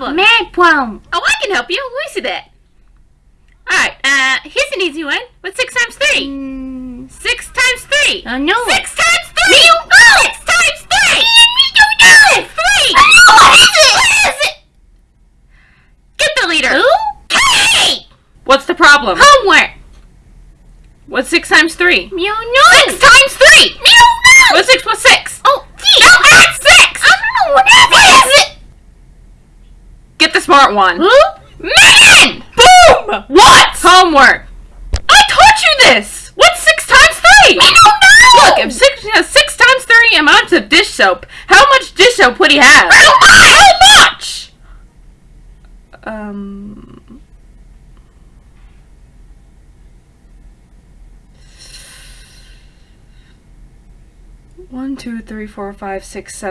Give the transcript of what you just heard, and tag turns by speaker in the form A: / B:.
A: problem?
B: Math problem.
A: Oh, I can help you. Let me see that. Alright, uh, here's an easy one. What's 6 times 3?
B: Mm,
A: 6 times 3.
B: I know.
A: 6 times 3!
B: Me don't know.
A: 6 times 3!
B: Me don't know.
A: 3!
B: I know. What is it?
A: What is it? Get the leader!
B: Who?
A: Hey!
C: What's the problem?
B: Homework.
C: What's 6 times 3?
B: Me don't know.
A: 6 times 3!
B: Me don't know.
C: What's 6 plus 6?
B: Oh, gee.
A: Now add 6!
B: I don't know what is
A: What is it?
C: Get the smart one.
B: Who?
A: Man!
C: Boom!
A: What?
C: Homework. I taught you this. What's 6 times 3?
B: Me don't know.
C: Look, if 6, uh, 6 times 3 amounts of dish soap, how much dish soap would he have? How much? Um... One, two, three, four, five, six, seven.